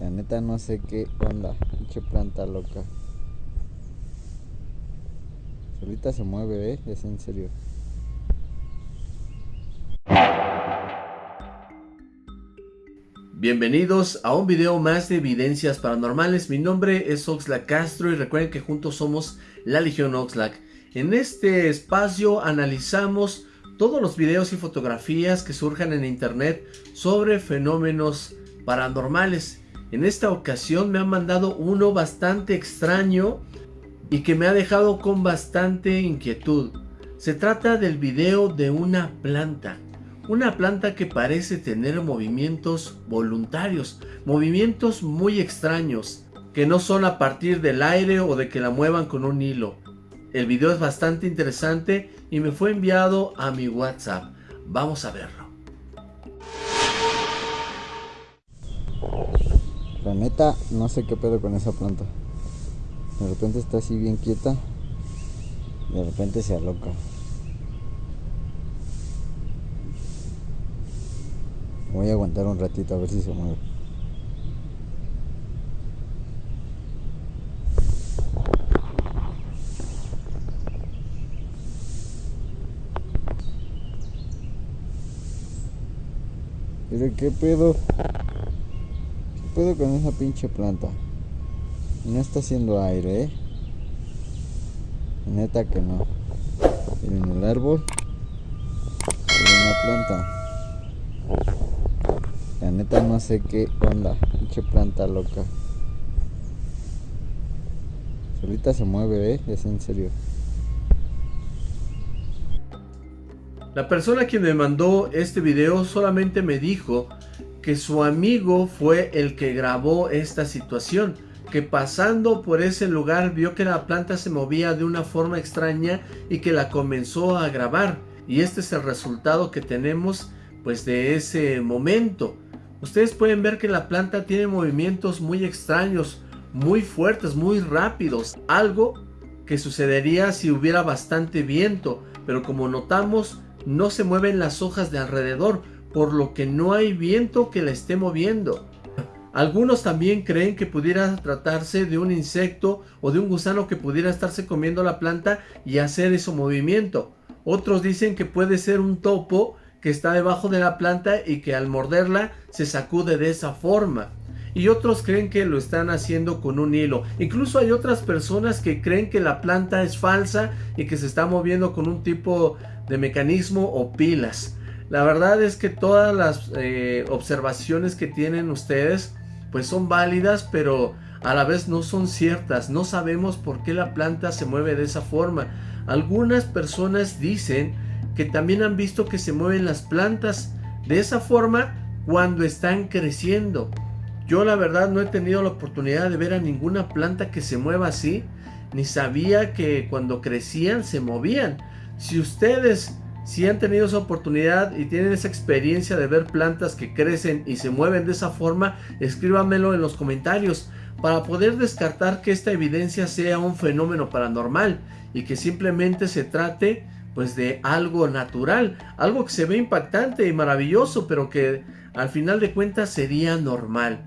La neta no sé qué onda. Pinche planta loca. Solita se mueve, eh. Es en serio. Bienvenidos a un video más de evidencias paranormales. Mi nombre es Oxlack Castro y recuerden que juntos somos la Legión Oxlack. En este espacio analizamos todos los videos y fotografías que surjan en internet sobre fenómenos paranormales. En esta ocasión me han mandado uno bastante extraño y que me ha dejado con bastante inquietud. Se trata del video de una planta. Una planta que parece tener movimientos voluntarios, movimientos muy extraños, que no son a partir del aire o de que la muevan con un hilo. El video es bastante interesante y me fue enviado a mi WhatsApp. Vamos a verlo. La neta, no sé qué pedo con esa planta. De repente está así bien quieta. De repente se aloca. Voy a aguantar un ratito a ver si se mueve. Pero qué pedo. ¿Qué pedo con esa pinche planta? No está haciendo aire, ¿eh? Neta que no. Miren el árbol. Miren una planta. La neta no sé qué onda. Pinche planta loca. Solita se mueve, ¿eh? Es en serio. La persona que me mandó este video solamente me dijo que su amigo fue el que grabó esta situación. Que pasando por ese lugar vio que la planta se movía de una forma extraña y que la comenzó a grabar. Y este es el resultado que tenemos pues de ese momento. Ustedes pueden ver que la planta tiene movimientos muy extraños, muy fuertes, muy rápidos. Algo que sucedería si hubiera bastante viento, pero como notamos no se mueven las hojas de alrededor, por lo que no hay viento que la esté moviendo. Algunos también creen que pudiera tratarse de un insecto o de un gusano que pudiera estarse comiendo la planta y hacer ese movimiento. Otros dicen que puede ser un topo que está debajo de la planta y que al morderla se sacude de esa forma. Y otros creen que lo están haciendo con un hilo. Incluso hay otras personas que creen que la planta es falsa y que se está moviendo con un tipo de mecanismo o pilas. La verdad es que todas las eh, observaciones que tienen ustedes pues son válidas pero a la vez no son ciertas. No sabemos por qué la planta se mueve de esa forma. Algunas personas dicen que también han visto que se mueven las plantas de esa forma cuando están creciendo. Yo la verdad no he tenido la oportunidad de ver a ninguna planta que se mueva así, ni sabía que cuando crecían se movían. Si ustedes si han tenido esa oportunidad y tienen esa experiencia de ver plantas que crecen y se mueven de esa forma, escríbamelo en los comentarios para poder descartar que esta evidencia sea un fenómeno paranormal y que simplemente se trate pues de algo natural, algo que se ve impactante y maravilloso, pero que al final de cuentas sería normal.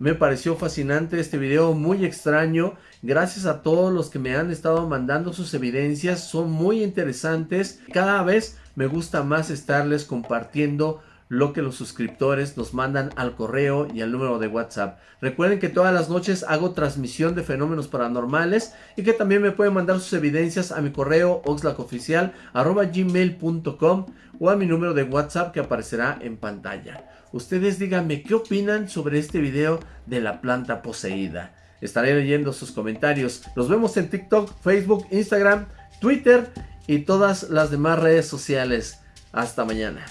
Me pareció fascinante este video, muy extraño. Gracias a todos los que me han estado mandando sus evidencias, son muy interesantes. Cada vez me gusta más estarles compartiendo lo que los suscriptores nos mandan al correo y al número de WhatsApp. Recuerden que todas las noches hago transmisión de fenómenos paranormales y que también me pueden mandar sus evidencias a mi correo oxlacoficial.gmail.com o a mi número de WhatsApp que aparecerá en pantalla. Ustedes díganme qué opinan sobre este video de la planta poseída. Estaré leyendo sus comentarios. Nos vemos en TikTok, Facebook, Instagram, Twitter y todas las demás redes sociales. Hasta mañana.